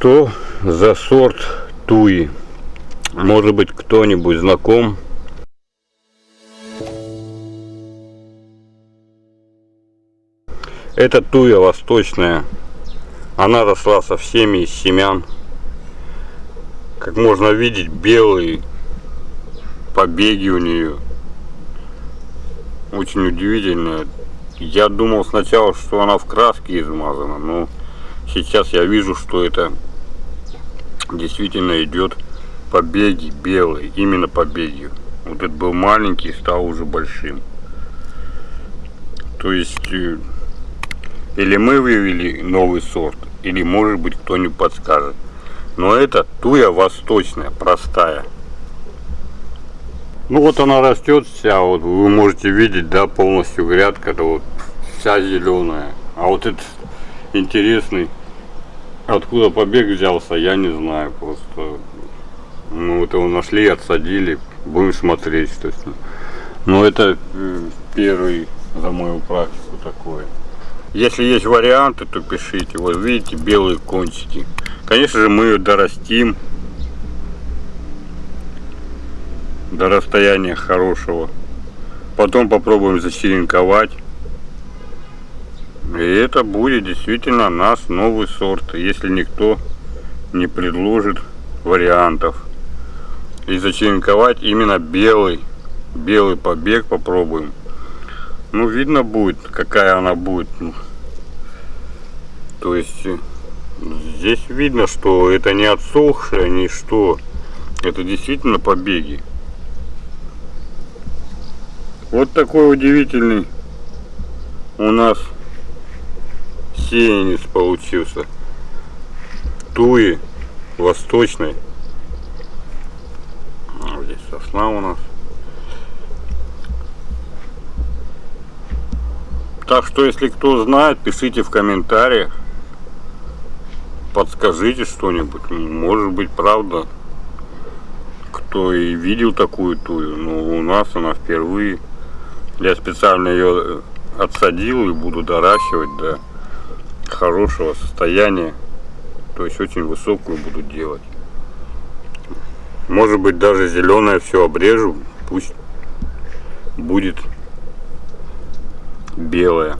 Что за сорт туи? Может быть кто-нибудь знаком? Это туя восточная. Она росла со всеми из семян. Как можно видеть, белые побеги у нее. Очень удивительная. Я думал сначала, что она в краске измазана, но сейчас я вижу, что это действительно идет побеги белые, именно побеги. Вот этот был маленький, стал уже большим. То есть, э, или мы вывели новый сорт, или может быть кто-нибудь подскажет. Но это туя восточная, простая. Ну вот она растет вся, вот вы можете видеть, да, полностью грядка, да вот вся зеленая. А вот этот интересный, откуда побег взялся, я не знаю просто. Ну вот его нашли, отсадили, будем смотреть, что с ним. Но это э, первый за мою практику такое. Если есть варианты, то пишите. Вот видите, белые кончики. Конечно же, мы ее дорастим до расстояния хорошего. Потом попробуем зачеренковать. И это будет действительно наш новый сорт, если никто не предложит вариантов. И зачеренковать именно белый, белый побег попробуем. Ну, видно будет, какая она будет. То есть, здесь видно, что это не отсохшее, ни что. Это действительно побеги. Вот такой удивительный у нас сеянец получился. Туи восточной. А здесь сосна у нас. Так что, если кто знает, пишите в комментариях. Подскажите что-нибудь. Может быть, правда, кто и видел такую тую, но у нас она впервые. Я специально ее отсадил и буду доращивать до хорошего состояния. То есть очень высокую буду делать. Может быть даже зеленое все обрежу. Пусть будет белое.